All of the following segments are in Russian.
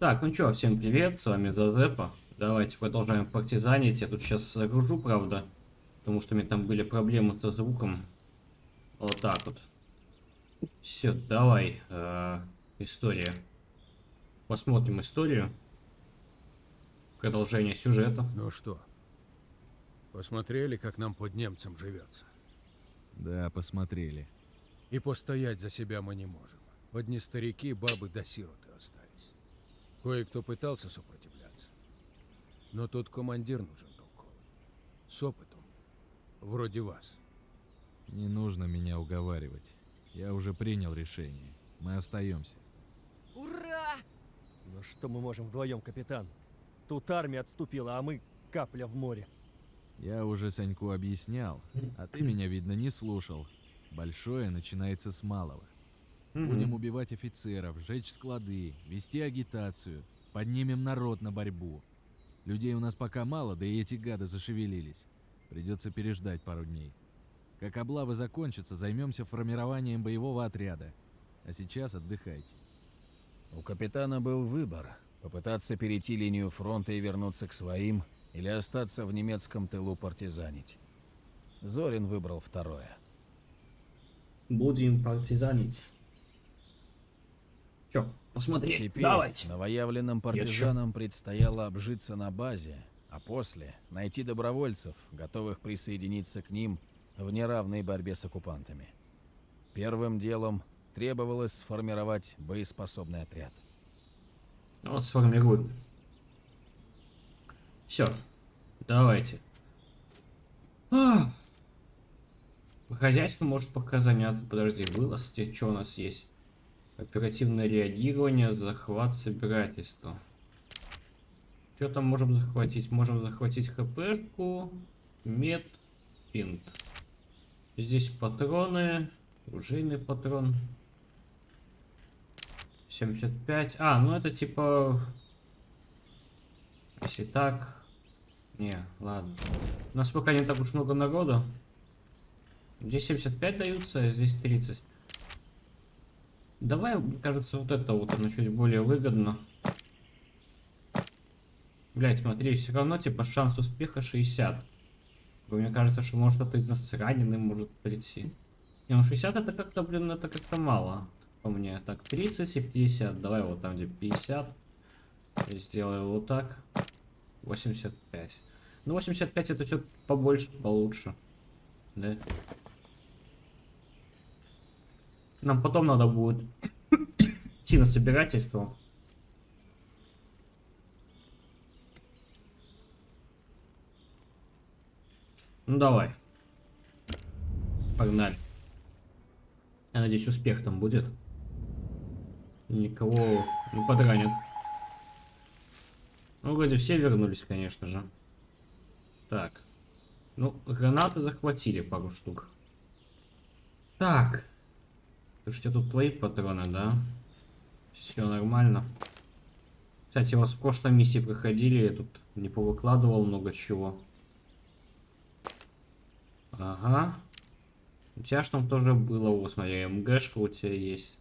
Так, ну чё, всем привет, с вами Зазепа. Давайте продолжаем партизанить. Я тут сейчас загружу, правда, потому что у меня там были проблемы со звуком. Вот так вот. Все, давай. Э, история. Посмотрим историю. Продолжение сюжета. Ну что, посмотрели, как нам под немцем живется? Да, посмотрели. И постоять за себя мы не можем. Одни старики, бабы да сироты. Кое-кто пытался сопротивляться. Но тут командир нужен толковый. С опытом. Вроде вас. Не нужно меня уговаривать. Я уже принял решение. Мы остаемся. Ура! Ну что мы можем вдвоем, капитан? Тут армия отступила, а мы капля в море. Я уже Саньку объяснял, а ты меня, видно, не слушал. Большое начинается с малого. Будем убивать офицеров, жечь склады, вести агитацию, поднимем народ на борьбу. Людей у нас пока мало, да и эти гады зашевелились. Придется переждать пару дней. Как облавы закончатся, займемся формированием боевого отряда. А сейчас отдыхайте. У капитана был выбор – попытаться перейти линию фронта и вернуться к своим, или остаться в немецком тылу партизанить. Зорин выбрал второе. Будем партизанить. Чё, посмотри, Теперь давайте. новоявленным партизанам предстояло обжиться на базе, а после найти добровольцев, готовых присоединиться к ним в неравной борьбе с оккупантами. Первым делом требовалось сформировать боеспособный отряд. Вот сформируем. Все, давайте. А. По хозяйству может пока заняться. Подожди, вылазки, что у нас есть? Оперативное реагирование, захват, собирательство. Что там можем захватить? Можем захватить хпшку, мед, пинт. Здесь патроны, оружейный патрон. 75. А, ну это типа... Если так... Не, ладно. У нас пока не так уж много народу. Здесь 75 даются, а здесь 30. Давай, мне кажется, вот это вот оно чуть более выгодно. Блять, смотри, все равно типа шанс успеха 60. Мне кажется, что может кто-то из нас раненый может прийти. Не, ну 60 это как-то, блин, это как-то мало. По мне. Так, 30 и 50. Давай вот там, где 50. Я сделаю вот так. 85. Ну, 85 это все побольше, получше. Да? Нам потом надо будет идти на собирательство. Ну давай. Погнали. Я надеюсь, успех там будет. Никого не подранят. Ну, вроде все вернулись, конечно же. Так. Ну, гранаты захватили пару штук. Так. Слушайте, тут твои патроны, да? Все нормально. Кстати, у вас в прошлой миссии проходили, я тут не повыкладывал много чего. Ага. У тебя ж там тоже было, вот смотри, МГшка у тебя есть.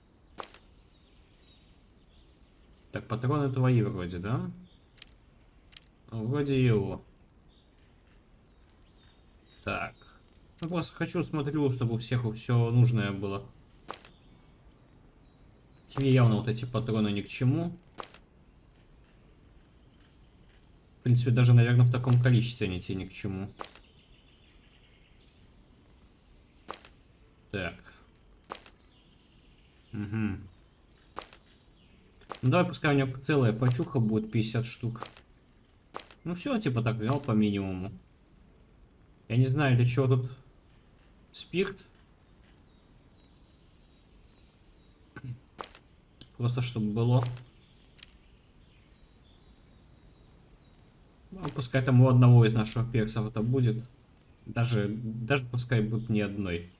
Так, патроны твои вроде, да? Вроде его. Так. Ну, просто хочу, смотрю, чтобы у всех все нужное было. Тебе явно вот эти патроны ни к чему. В принципе, даже, наверное, в таком количестве они тебе ни к чему. Так. Угу. Ну, давай, пускай у него целая почуха будет 50 штук. Ну все, типа так взял по минимуму. Я не знаю, для чего тут спирт. Просто чтобы было. Ну, пускай там у одного из наших персов это будет. Даже, даже пускай будет не одной.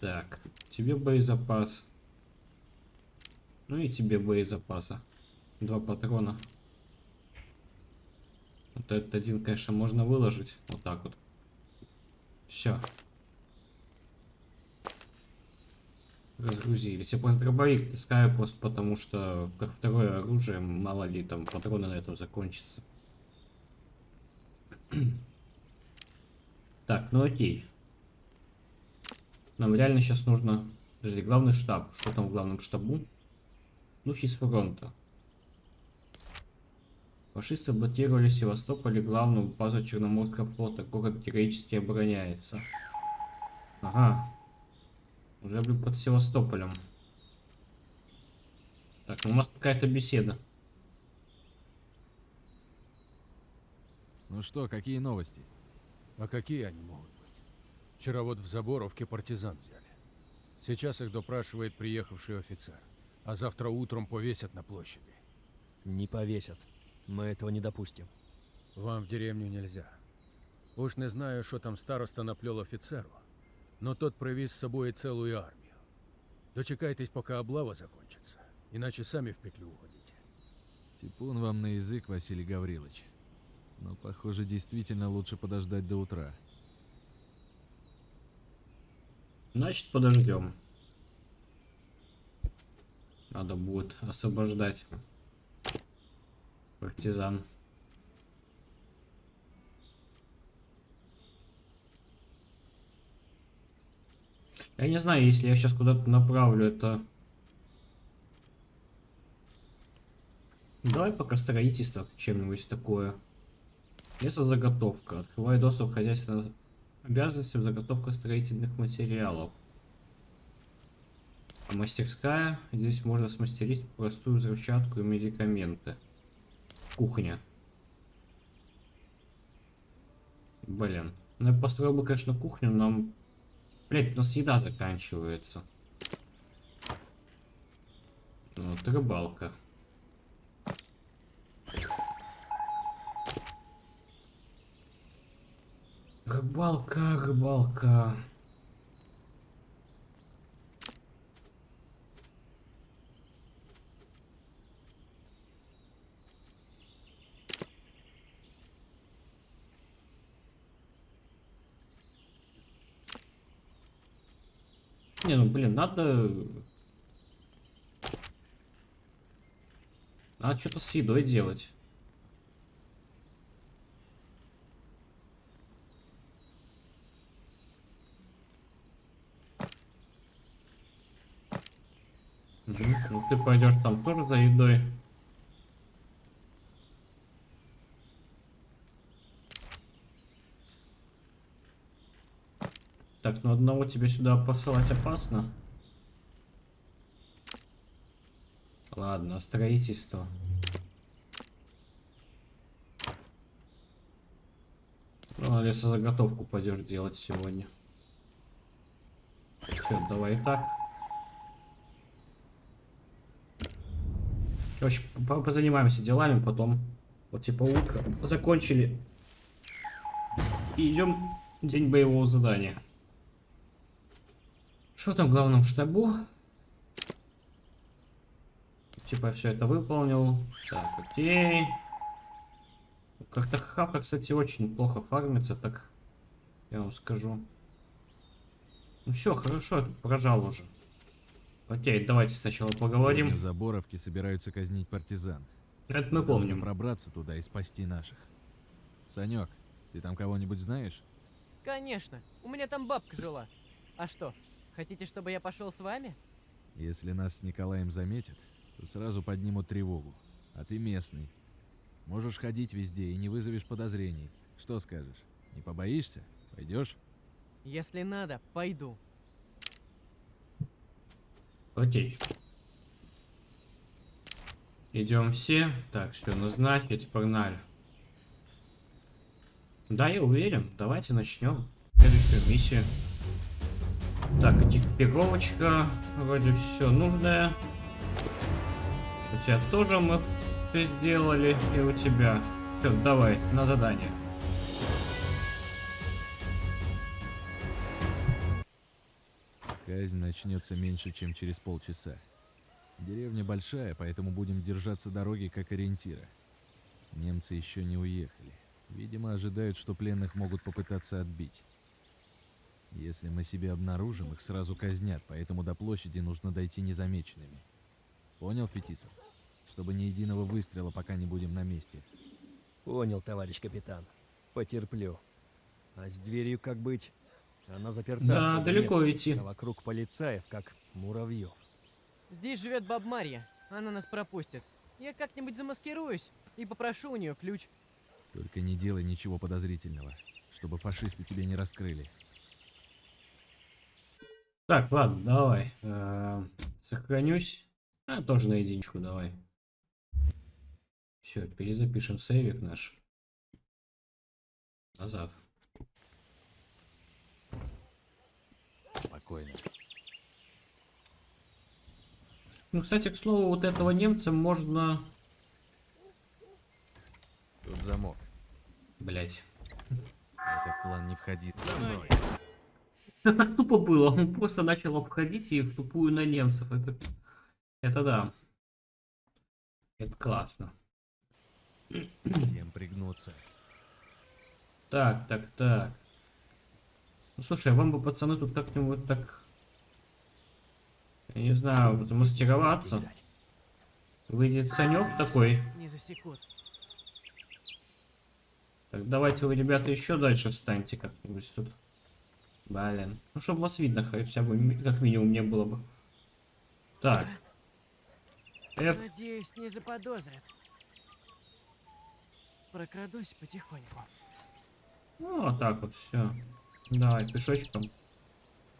Так, тебе боезапас. Ну и тебе боезапаса. Два патрона. Вот этот один, конечно, можно выложить. Вот так вот. Все. Разгрузились. Я просто дробовик таскаю просто потому, что как второе оружие, мало ли там патроны на этом закончатся. Так, ну окей. Нам реально сейчас нужно... Подожди, главный штаб. Что там в главном штабу? Духи с фронта. Фашисты блокировали Севастополь и главную базу Черноморского флота. Город героически обороняется. Ага. Уже блин, под Севастополем. Так, ну у нас какая-то беседа. Ну что, какие новости? А какие они могут быть? Вчера вот в Заборовке партизан взяли. Сейчас их допрашивает приехавший офицер. А завтра утром повесят на площади. Не повесят. Мы этого не допустим. Вам в деревню нельзя. Уж не знаю, что там староста наплел офицеру, но тот привез с собой целую армию. Дочекайтесь, пока облава закончится, иначе сами в петлю угодите. Типун вам на язык, Василий Гаврилович. Но, похоже, действительно лучше подождать до утра. Значит, подождем. Надо будет освобождать партизан. Я не знаю, если я сейчас куда-то направлю это... Давай пока строительство чем-нибудь такое. Лесозаготовка. Открываю доступ к хозяйственным обязанностям заготовка строительных материалов. А мастерская. Здесь можно смастерить простую взрывчатку и медикаменты. Кухня. Блин. Ну я построил бы, конечно, кухню, но... Блять, у нас еда заканчивается. Вот рыбалка. Рыбалка, рыбалка. Не, ну блин, надо... Надо что-то с едой делать. Ну ты пойдешь там тоже за едой. Так, ну одного тебе сюда посылать опасно. Ладно, строительство. Ну, лесозаготовку пойдешь делать сегодня. Все, давай так. Короче, по- позанимаемся делами, потом вот типа утро закончили. И идем день боевого задания. Что там в главном штабу? Типа все это выполнил. Так, окей. Как-то хавка, кстати, очень плохо фармится, так я вам скажу. Ну все, хорошо, я тут прожал уже. Окей, давайте сначала поговорим. Сегодня в Заборовке собираются казнить партизан. Это мы помним. пробраться туда и спасти наших. Санек, ты там кого-нибудь знаешь? Конечно, у меня там бабка жила. А что, хотите, чтобы я пошел с вами? Если нас с Николаем заметят, то сразу поднимут тревогу. А ты местный. Можешь ходить везде и не вызовешь подозрений. Что скажешь? Не побоишься? Пойдешь? Если надо, пойду. Окей. Идем все. Так, все, назначить, погнали. Да, я уверен. Давайте начнем следующую миссию. Так, экипировочка. Вроде все нужное. У тебя тоже мы сделали. И у тебя. Все, давай, на задание. Казнь начнется меньше, чем через полчаса. Деревня большая, поэтому будем держаться дороги как ориентира. Немцы еще не уехали. Видимо, ожидают, что пленных могут попытаться отбить. Если мы себе обнаружим, их сразу казнят, поэтому до площади нужно дойти незамеченными. Понял, Фетисов? Чтобы ни единого выстрела, пока не будем на месте. Понял, товарищ капитан. Потерплю. А с дверью как быть? Она заперта. Да, далеко нет, идти. А вокруг полицаев, как муравьев. Здесь живет баб Марья. Она нас пропустит. Я как-нибудь замаскируюсь и попрошу у нее ключ. Только не делай ничего подозрительного, чтобы фашисты тебя не раскрыли. Так, ладно, давай. Э, Сохранюсь. А, тоже на единичку давай. Все, перезапишем сейвик наш. Назад. Спокойно. Ну, кстати, к слову, вот этого немца можно... Тут замок. Блять. Этот план не входит. Это так тупо было. Он просто начал обходить и в тупую на немцев. Это, это да. Это классно. Всем пригнуться. Так, так, так. Ну слушай, а вам бы, пацаны, тут как-нибудь так... Я не знаю, замаскироваться. Видать. Выйдет Санек такой. Не засекут. Так, давайте вы, ребята, еще дальше встаньте как-нибудь тут. Блин. Ну, чтобы вас видно хотя бы, как минимум, не было бы. Так. Эп, Надеюсь, не заподозрят. Прокрадусь потихоньку. ну, вот так вот, все. Давай, пешочком.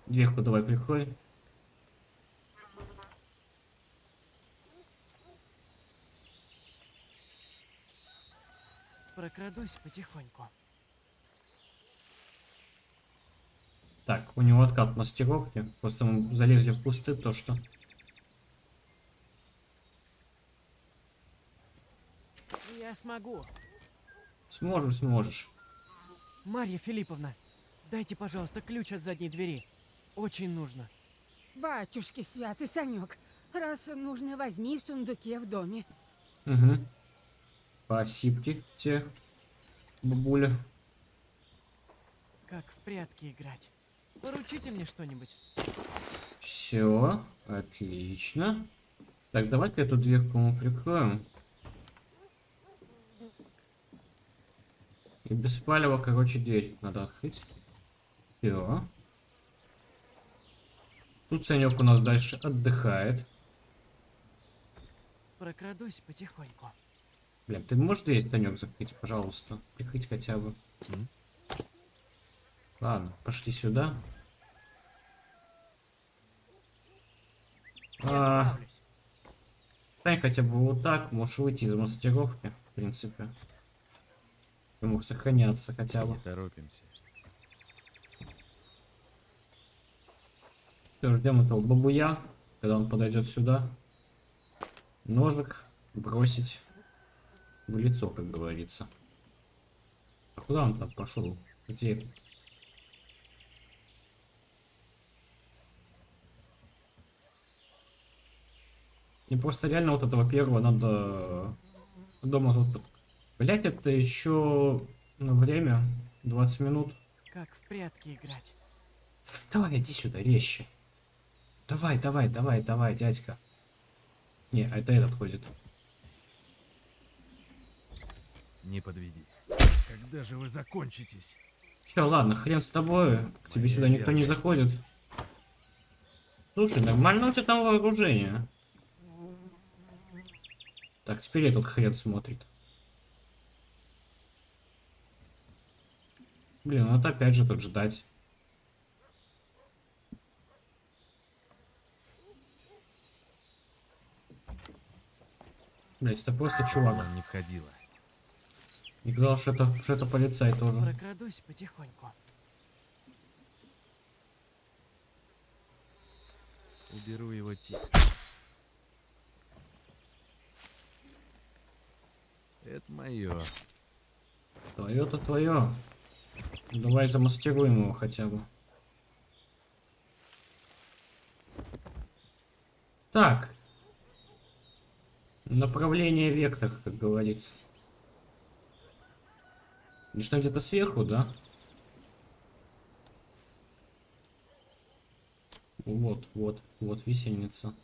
Дверку давай прикрой. Прокрадусь потихоньку. Так, у него откат мастеровки. Просто мы залезли в кусты, то что. Я смогу. Сможешь, сможешь. Марья Филипповна, дайте, пожалуйста, ключ от задней двери. Очень нужно. Батюшки святый Санек, раз нужно, возьми в сундуке в доме. Угу. Спасибо тебе, бабуля. Как в прятки играть. Поручите мне что-нибудь. Все, отлично. Так, давай-ка эту дверку мы прикроем. И без палева, короче, дверь надо открыть. Все. Тут Санек у нас дальше отдыхает. Прокрадусь потихоньку. Блин, ты можешь дверь, Санек, закрыть, пожалуйста? Прикрыть хотя бы. М. Ладно, пошли сюда. А. Стань хотя бы вот так, можешь выйти из мастеровки, в принципе. Ты мог сохраняться хотя бы. Не торопимся. Все, ждем этого бабуя, когда он подойдет сюда. Ножик бросить в лицо, как говорится. А куда он там пошел? Где это? Мне просто реально вот этого первого надо дома тут... под- Блять, это еще ну, время 20 минут. Как в прятки играть. Давай, иди сюда, резче. Давай, давай, давай, давай, дядька. Не, а это этот ходит. Не подведи. Когда же вы закончитесь? Все, ладно, хрен с тобой. К тебе Моя сюда никто не заходит. Слушай, нормально у тебя там вооружение. Так, теперь этот хрен смотрит. Блин, ну это опять же тут ждать. Блять, это просто чувак. План не входило. Не казалось, что это, что это полицай тоже. Прокрадусь потихоньку. Уберу его тихо. Мое. Твое-то твое. Давай замастеруем его хотя бы. Так. Направление вектор, как говорится. И что где-то сверху, да? Вот, вот, вот висельница.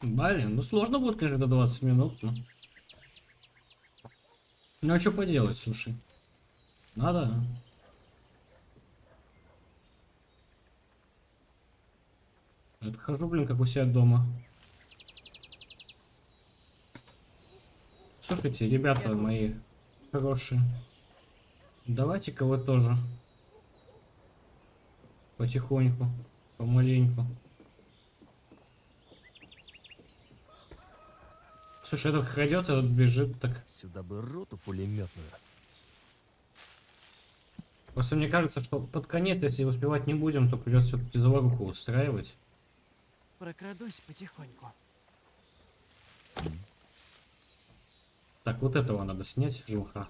Блин, ну сложно будет, конечно, до 20 минут, но... Ну а что поделать, слушай? Надо. Я хожу, блин, как у себя дома. Слушайте, ребята мои хорошие. Давайте-ка вы тоже. Потихоньку, помаленьку. Слушай, этот крадется, этот бежит так. Сюда бы роту пулеметную. Просто мне кажется, что под конец, если успевать не будем, то придется все-таки заваруху устраивать. Прокрадусь потихоньку. Так, вот этого надо снять, жуха.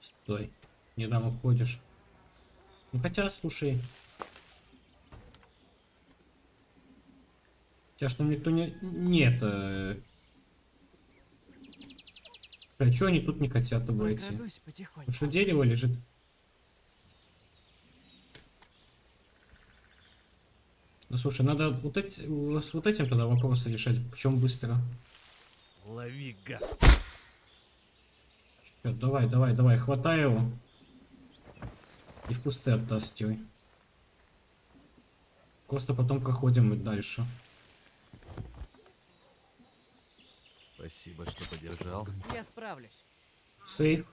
Стой. Не там уходишь. Ну хотя, слушай. Тебя что никто не... Нет. Э... А что они тут не хотят потихоньку. Потому что дерево лежит. Ну слушай, надо вот эти, с вот этим тогда вопросы решать, причем быстро. Лови, гад. Всё, давай, давай, давай, хватай его. И в кусты оттаскивай. Просто потом проходим и дальше. Спасибо, что поддержал. Я справлюсь. Сейф,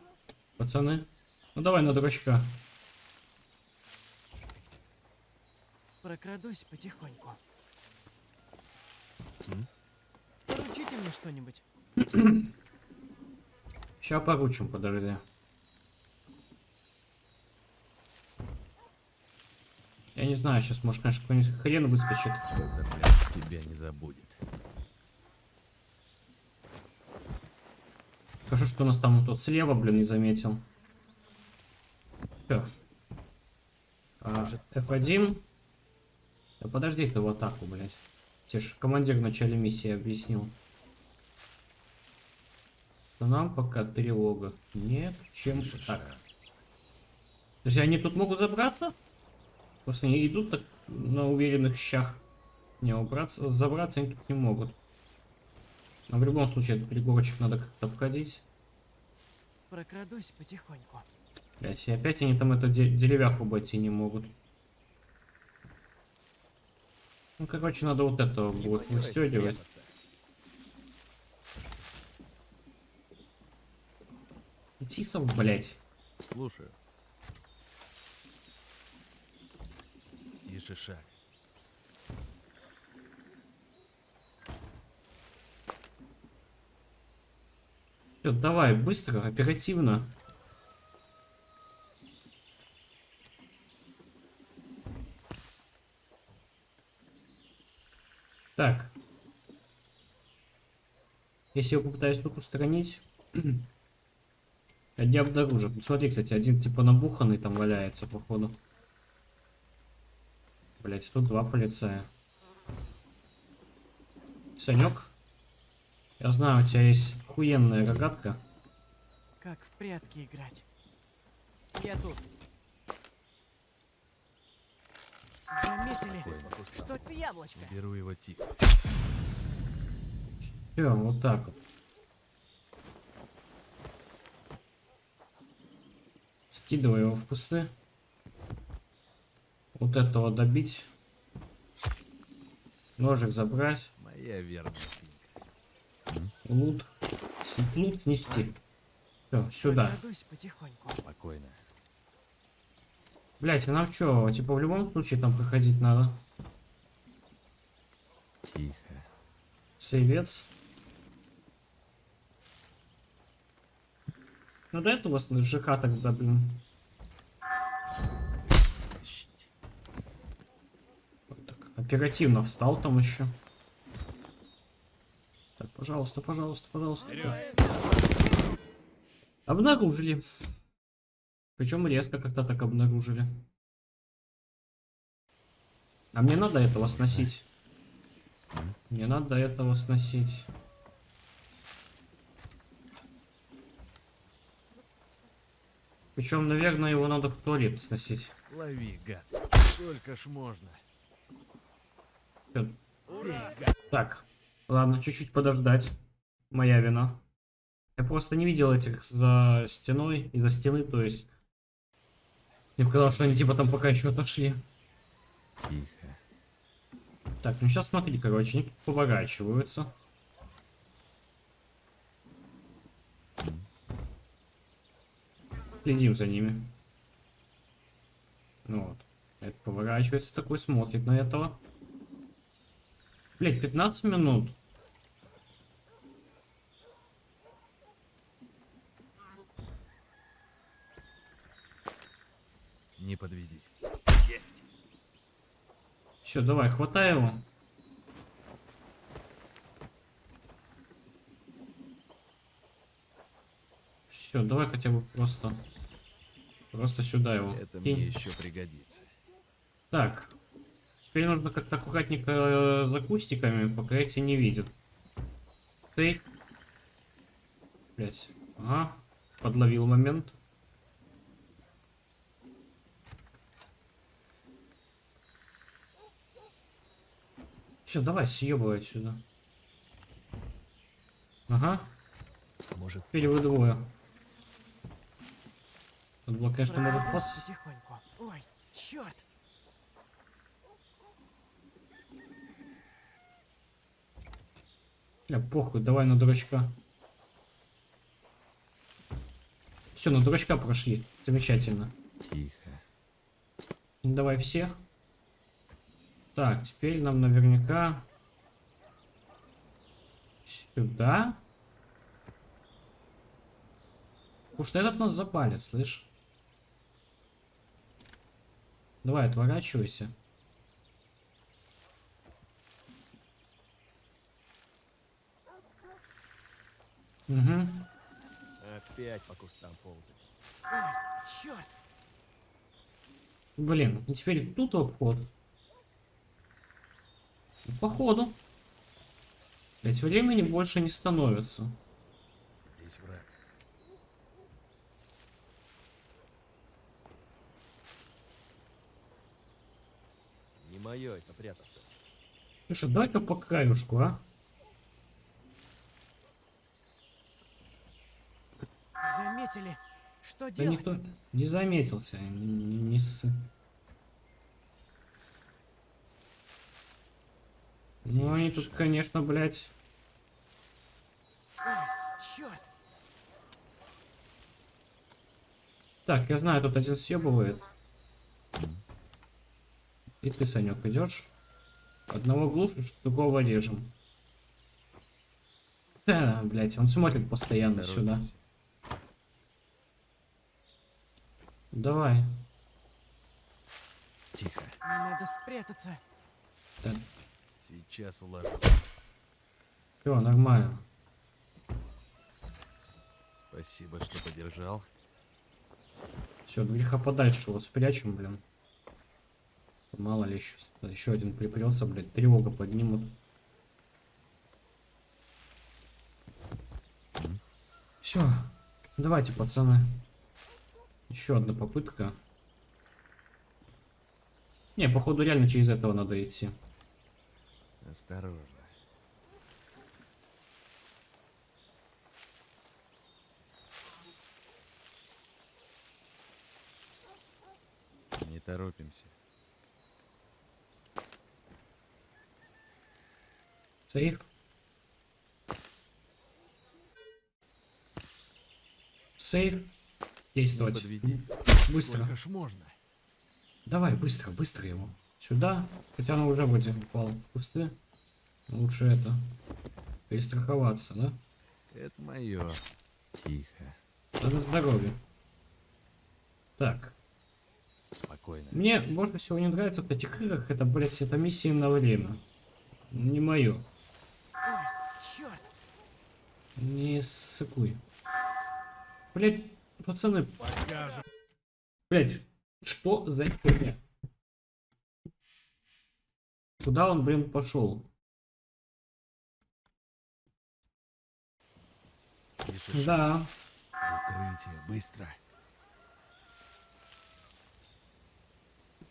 пацаны. Ну давай на дурачка. Прокрадусь потихоньку. М? Поручите мне что-нибудь. Ща поручим, подожди. Я не знаю, сейчас может, конечно, какой-нибудь хрен выскочит. Ляс тебя не забудет. Хорошо, что у нас там тот слева, блин, не заметил. Всё. А, F1. Да подожди ты в атаку, блядь. Тебе ж командир в начале миссии объяснил. Что нам пока тревога. Нет, чем так. Друзья, они тут могут забраться? Просто они идут так на уверенных щах. Не, убраться, забраться они тут не могут. Но в любом случае этот пригорочек надо как-то обходить. Прокрадусь потихоньку. Блять, и опять они там эту де- деревяху обойти не могут. Ну, короче, надо вот этого будет выстегивать. Тисов, блять. Слушаю. Тише шаг. Все, давай, быстро, оперативно. Так. Если я попытаюсь тут устранить, я не обнаружу. Ну, Смотри, кстати, один типа набуханный там валяется, походу. Блять, тут два полицая. Санек, я знаю, у тебя есть охуенная рогатка. Как в прятки играть. Я тут. Заметили? Что это яблочко? Беру его тихо. Все, вот так вот. Скидывай его в кусты. Вот этого добить. Ножик забрать. Моя свинка. Лут. Лут снести. Все, сюда. Спокойно. Блять, а нам что, типа в любом случае там проходить надо? Тихо. Сейвец. Ну до этого с ЖК тогда, блин. Так, оперативно встал там еще. Пожалуйста, пожалуйста, пожалуйста. Обнаружили. Причем резко как-то так обнаружили. А мне надо этого сносить. Мне надо этого сносить. Причем, наверное, его надо в туалет сносить. Лови, гад. Сколько ж можно? Всё. Так, ладно, чуть-чуть подождать. Моя вина. Я просто не видел этих за стеной, из-за стены, то есть. Мне показалось, что они типа там пока еще отошли. Тихо. Так, ну сейчас смотри, короче, они поворачиваются. Следим за ними. Ну вот. Это поворачивается такой, смотрит на этого. Блять, 15 минут. Не подведи. Все, давай, хватай его. Все, давай хотя бы просто... Просто сюда его. Это кинь. мне еще пригодится. Так. Теперь нужно как-то аккуратненько э, за кустиками, пока эти не видят. Сейф. Блять. Ага. Подловил момент. Все, давай, съебывай отсюда. Ага. Может, Теперь вы двое. Тут было, конечно, может пос... потихоньку. Ой, черт! Бля, похуй, давай на дурачка. Все, на дурачка прошли. Замечательно. Тихо. Давай всех. Так, теперь нам наверняка сюда. Потому что этот нас запалит, слышь? Давай, отворачивайся. Угу. опять по кустам ползать. Ой, черт! Блин, и теперь тут обход. Ну, Походу. Блять, времени больше не становится. Здесь враг. Не мое это прятаться. Слушай, дай-ка по краюшку, а? Заметили? Что Да делать? никто не заметился. Не, не- не ссы. Ну, они тут, конечно, блядь. Ой, черт! Так, я знаю, тут один съебывает. И ты, Санек, идешь. Одного глушишь, другого режем. Да, блядь, он смотрит постоянно сюда. Торопимся. Давай. Тихо. Надо спрятаться. Так, Сейчас уложу. все, нормально. Спасибо, что поддержал. Все, греха подальше его спрячем, блин. Мало ли еще, еще один припрется, блядь, тревога поднимут. Все, давайте, пацаны. Еще одна попытка. Не, походу реально через этого надо идти. Осторожно. Не торопимся. Сейф. Сейф. Действовать. подведи. Быстро. Сколько ж можно? Давай, быстро, быстро его. Сюда. Хотя оно уже вроде упал в кусты. Лучше это. Перестраховаться, да? Это мое. Тихо. Да на здоровье. Так. Спокойно. Мне больше всего не нравится в этих играх. Это, блядь, это миссии на время. Не мое. Ой! Не ссыкуй. Блядь, пацаны. Блядь, что за херня? Куда он, блин, пошел? Слышишь? Да. Укрытие, быстро.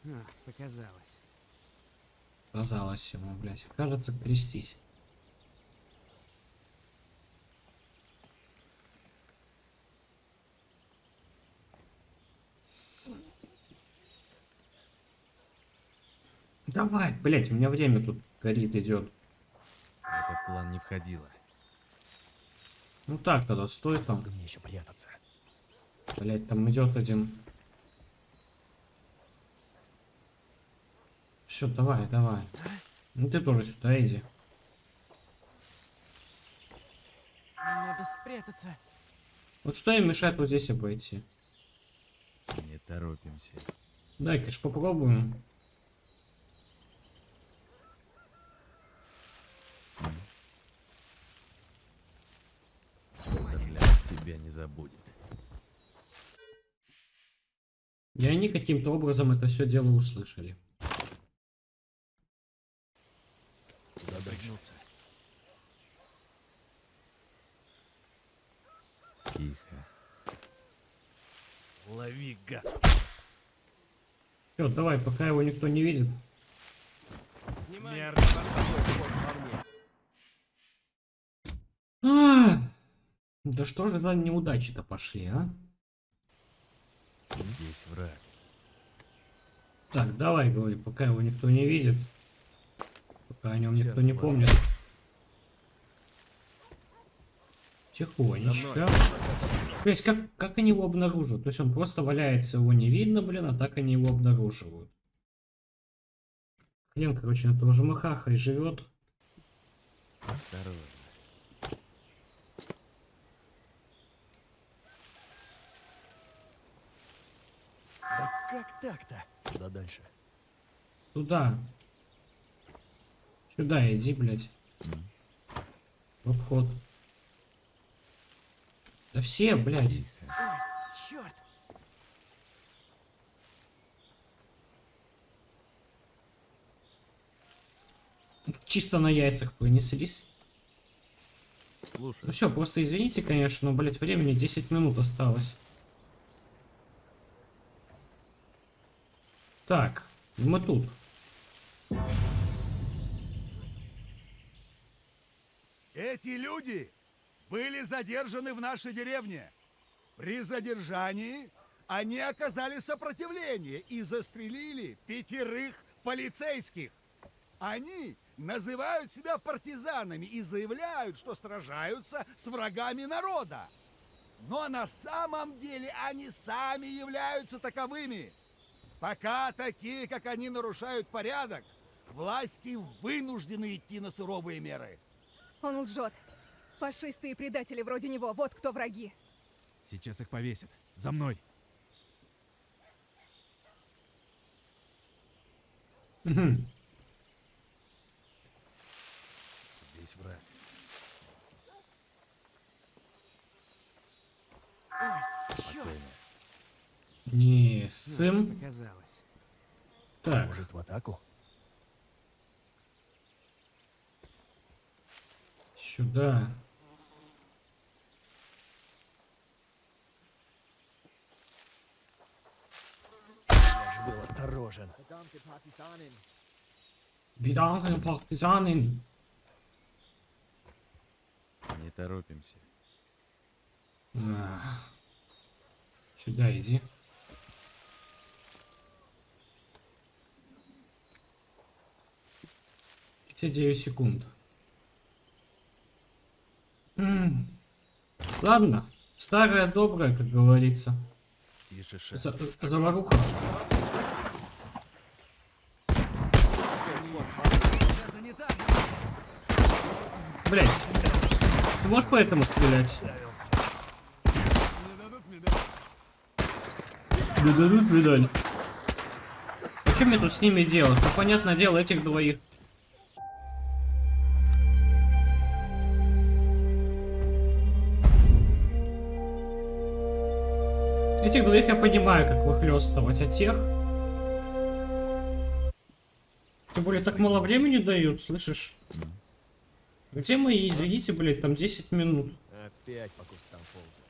А, показалось. Казалось ему, блядь. Кажется, крестись. Давай, блядь, у меня время тут горит, идет. Это в план не входило. Ну так тогда, стой там. Долго мне еще прятаться. Блять, там идет один. Все, давай, давай. Ну ты тоже сюда иди. Надо спрятаться. Вот что им мешает вот здесь обойти? Не торопимся. Дай-ка ж попробуем. Тебя не забудет. И они каким-то образом это все дело услышали. Задохнуться. Тихо. Лови, гад. Все, давай, пока его никто не видит. Смерть. А, да что же за неудачи-то пошли, а? Здесь враг. Так, давай, говори, пока его никто не видит. Пока о нем никто Сейчас, не ладно. помнит. Тихонечко. То есть, как, как они его обнаружат? То есть, он просто валяется, его не видно, блин, а так они его обнаруживают. Хрен, короче, на того же Махаха и живет. Осторожно. Да как так-то? Куда дальше? Туда. Сюда иди, блядь. В обход. Да все, блядь. Ой, черт! Чисто на яйцах пронеслись. Слушай, Ну все, просто извините, конечно, но, блядь, времени 10 минут осталось. Так, мы тут. Эти люди были задержаны в нашей деревне. При задержании они оказали сопротивление и застрелили пятерых полицейских. Они называют себя партизанами и заявляют, что сражаются с врагами народа. Но на самом деле они сами являются таковыми. Пока такие, как они, нарушают порядок, власти вынуждены идти на суровые меры. Он лжет. Фашисты и предатели вроде него, вот кто враги. Сейчас их повесят. За мной. Здесь враг. Ой, черт! Не, сын. Показалось. Так, Может, в атаку? сюда. Я же был осторожен. Беданные партизаны. Не торопимся. Ах. Сюда иди. Эти 9 секунд. М. Ладно. Старая добрая, как говорится. За- заваруха. Блять. Ты можешь по этому стрелять? Не дадут медаль. А что мне тут с ними делать? Ну, понятное дело, этих двоих. Этих двоих я понимаю, как выхлестывать, а тех... Тем более, так мало времени дают, слышишь? Где мои, извините, блядь, там 10 минут. Опять по кустам ползать.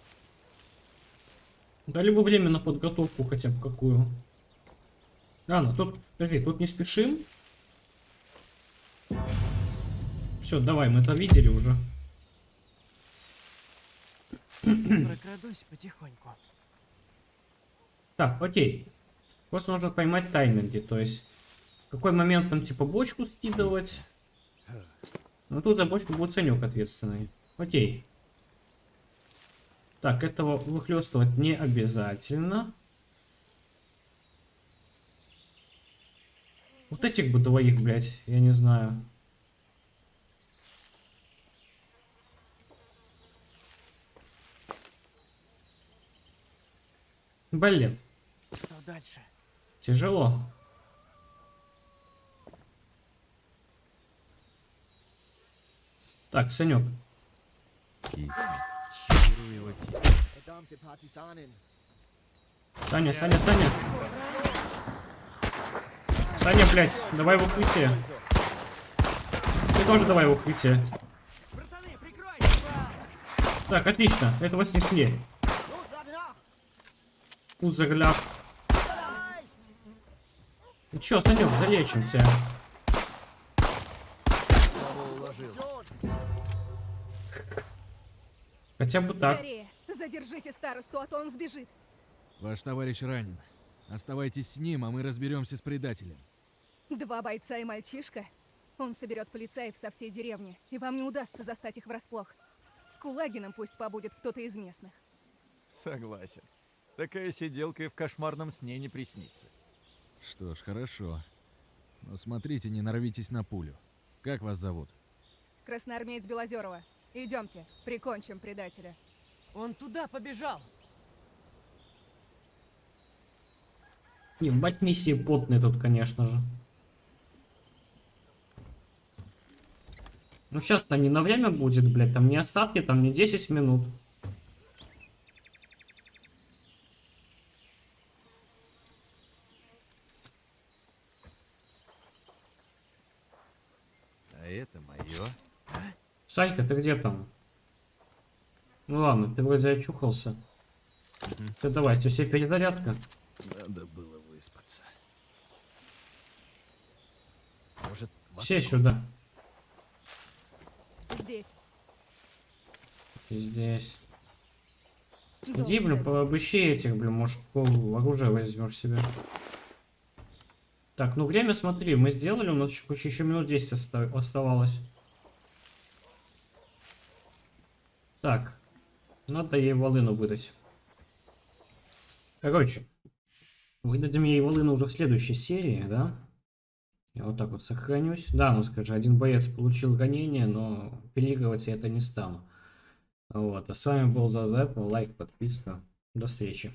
Дали бы время на подготовку хотя бы какую. А, ну тут, подожди, тут не спешим. Все, давай, мы это видели уже. Прокрадусь потихоньку. Так, окей. Просто нужно поймать тайминги, то есть в какой момент там типа бочку скидывать. Ну тут за бочку будет Санек ответственный. Окей. Так, этого выхлестывать не обязательно. Вот этих бы двоих, блядь, я не знаю. Блин, Что дальше? тяжело. Так, Санек. Саня, Саня, Саня. Саня, блядь, давай в укрытие. Ты тоже давай в укрытие. Так, отлично, этого снесли. Узагляд. Ну чё, Санек, залечим тебя. Хотя бы так. Скорее, задержите старосту, а то он сбежит. Ваш товарищ ранен. Оставайтесь с ним, а мы разберемся с предателем. Два бойца и мальчишка. Он соберет полицаев со всей деревни, и вам не удастся застать их врасплох. С Кулагином пусть побудет кто-то из местных. Согласен. Такая сиделка и в кошмарном сне не приснится. Что ж, хорошо. Но смотрите, не нарвитесь на пулю. Как вас зовут? Красноармеец Белозерова. Идемте, прикончим предателя. Он туда побежал! Ебать миссии потные тут, конечно же. Ну сейчас там не на время будет, блядь, там не остатки, там не 10 минут. А это мое. Санька, ты где там? Ну ладно, ты вроде очухался. Ты давай, у тебя все перезарядка. Надо было выспаться. Может, Все сюда. Здесь. И здесь. Иди, блин, пообыщи этих, блин, может, оружие возьмешь себе. Так, ну время смотри, мы сделали, у нас еще, еще минут 10 оста- оставалось. Так, надо ей волыну выдать. Короче, выдадим ей волыну уже в следующей серии, да? Я вот так вот сохранюсь. Да, ну скажи, один боец получил ранение, но переигрывать я это не стану. Вот, а с вами был Зазеп, лайк, подписка. До встречи.